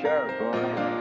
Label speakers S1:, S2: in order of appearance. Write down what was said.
S1: Sure, boy.